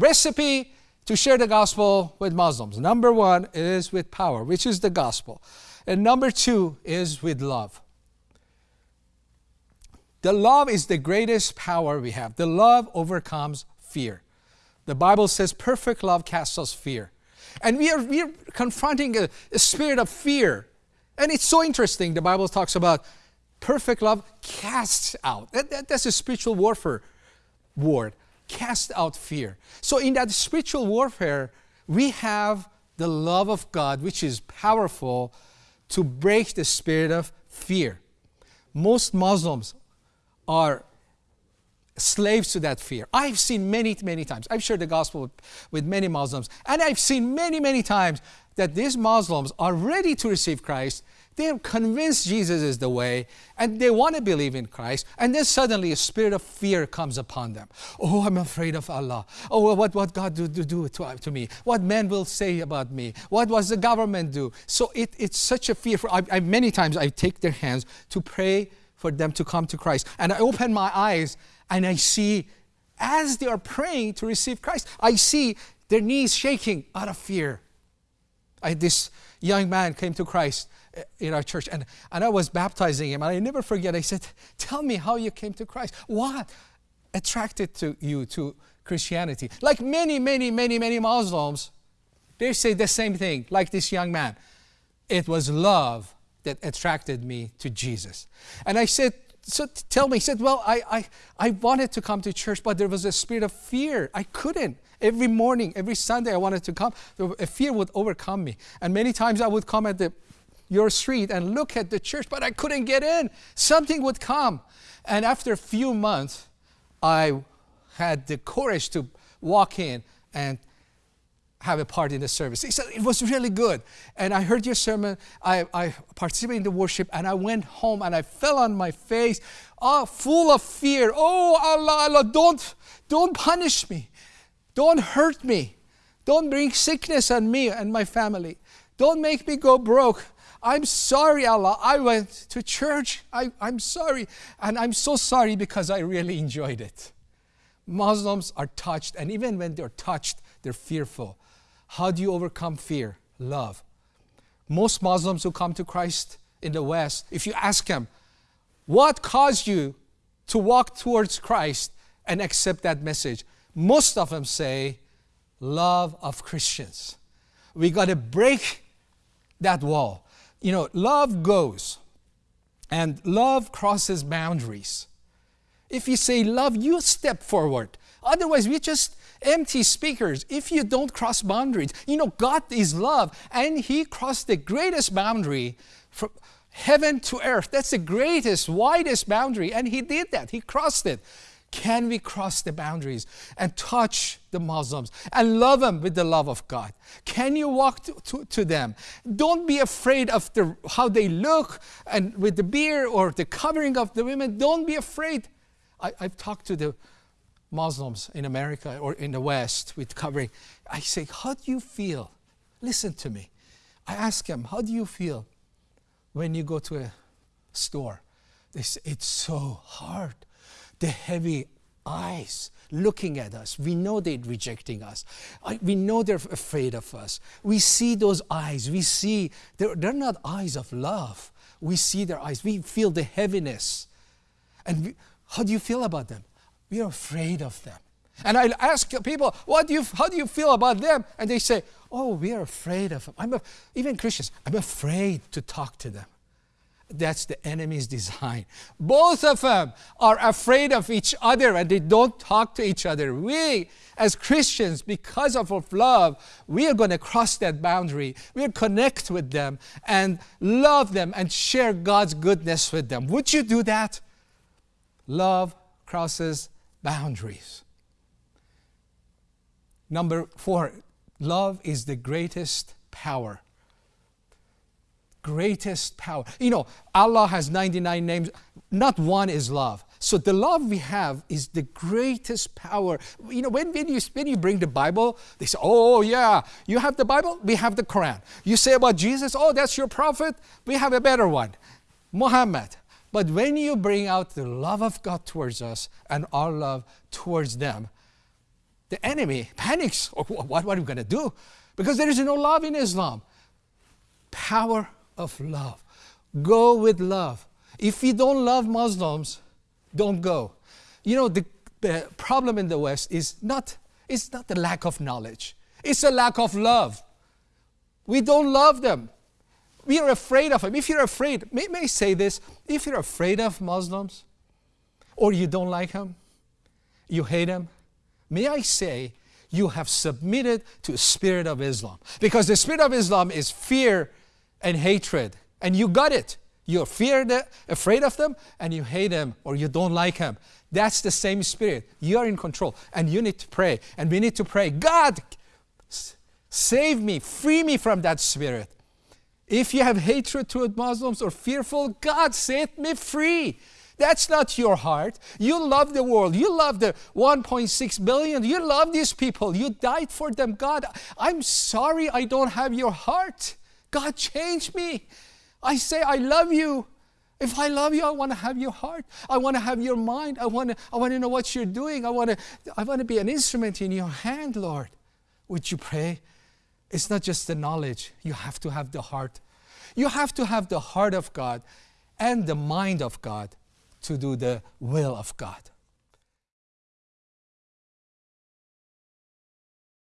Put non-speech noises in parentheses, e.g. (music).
recipe to share the gospel with Muslims. Number one is with power, which is the gospel. And number two is with love. The love is the greatest power we have. The love overcomes fear. The Bible says perfect love casts us fear. And we are, we are confronting a, a spirit of fear. And it's so interesting. The Bible talks about perfect love casts out. That, that, that's a spiritual warfare word. Cast out fear. So in that spiritual warfare, we have the love of God, which is powerful to break the spirit of fear. Most Muslims are slaves to that fear. I've seen many, many times. I've shared the gospel with, many Muslims, and I've seen many, many times that these Muslims are ready to receive Christ. They're convinced Jesus is the way, and they want to believe in Christ, and then suddenly a spirit of fear comes upon them. Oh, I'm afraid of Allah. Oh, what, what God do, do, do to, uh, to me? What men will say about me? What was the government do? So it, it's such a fear. I, I, many times I take their hands to pray for them to come to Christ. And I open my eyes and I see, as they are praying to receive Christ, I see their knees shaking out of fear. I, this young man came to Christ eh, in our church and, and I was baptizing him and I never forget. I said tell me how you came to Christ. What attracted to you to Christianity? Like many many many many Muslims they say the same thing like this young man. It was love that attracted me to Jesus. And I said, so tell me, he said, well, I, I, I wanted to come to church, but there was a spirit of fear. I couldn't. Every morning, every Sunday I wanted to come, a fear would overcome me. And many times I would come at the, your street and look at the church, but I couldn't get in. Something would come. And after a few months, I had the courage to walk in and have a part in the service. He said, it was really good. And I heard your sermon, I, I participated in the worship, and I went home and I fell on my face, oh, full of fear. Oh, Allah, Allah, don't, don't punish me. Don't hurt me. Don't bring sickness on me and my family. Don't make me go broke. I'm sorry, Allah. I went to church. I, I'm sorry. And I'm so sorry because I really enjoyed it. Muslims are touched, and even when they're touched, they're fearful. How do you overcome fear? Love. Most Muslims who come to Christ in the West, if you ask them, what caused you to walk towards Christ and accept that message? Most of them say, love of Christians. We got to break that wall. You know, love goes and love crosses boundaries. If you say love, you step forward. Otherwise, we just empty speakers if you don't cross boundaries. You know, God is love, and He crossed the greatest boundary from heaven to earth. That's the greatest, widest boundary, and He did that. He crossed it. Can we cross the boundaries and touch the Muslims and love them with the love of God? Can you walk to, to, to them? Don't be afraid of the, how they look and with the beard or the covering of the women. Don't be afraid. I, I've talked to the Muslims in America or in the West with covering. I say, how do you feel? Listen to me. I ask them, how do you feel when you go to a store? They say, it's so hard. The heavy eyes looking at us. We know they're rejecting us. I, we know they're afraid of us. We see those eyes. We see, they're, they're not eyes of love. We see their eyes. We feel the heaviness. And we, how do you feel about them? We are afraid of them. And I ask people, what do you, how do you feel about them? And they say, oh, we are afraid of them. I'm a, even Christians, I'm afraid to talk to them. That's the enemy's design. Both of them are afraid of each other and they don't talk to each other. We, as Christians, because of our love, we are going to cross that boundary. We'll connect with them and love them and share God's goodness with them. Would you do that? Love crosses boundaries. Number four, love is the greatest power. Greatest power. You know, Allah has 99 names, not one is love. So the love we have is the greatest power. You know, when, when, you, when you bring the Bible, they say, oh yeah, you have the Bible, we have the Quran. You say about Jesus, oh, that's your prophet, we have a better one. Muhammad, but when you bring out the love of God towards us and our love towards them, the enemy panics. (laughs) Oh, what, what are we going to do? Because there is no love in Islam. Power of love. Go with love. If you don't love Muslims, don't go. You know, the, the problem in the West is not, it's not the lack of knowledge, it's a lack of love. We don't love them. We are afraid of them. If you're afraid, may, may I say this, if you're afraid of Muslims, or you don't like them, you hate them, may I say, you have submitted to the spirit of Islam. Because the spirit of Islam is fear and hatred. And you got it. You're feared, afraid of them, and you hate them or you don't like them. That's the same spirit. You're in control. And you need to pray. And we need to pray, God, save me, free me from that spirit. If you have hatred toward Muslims or fearful, God set me free. That's not your heart. You love the world. You love the 1.6 billion. You love these people. You died for them. God, I'm sorry I don't have your heart. God, change me. I say, I love you. If I love you, I want to have your heart. I want to have your mind. I want to, I want to know what you're doing. I want to, I want to be an instrument in your hand, Lord. Would you pray? It's not just the knowledge. You have to have the heart. You have to have the heart of God and the mind of God to do the will of God.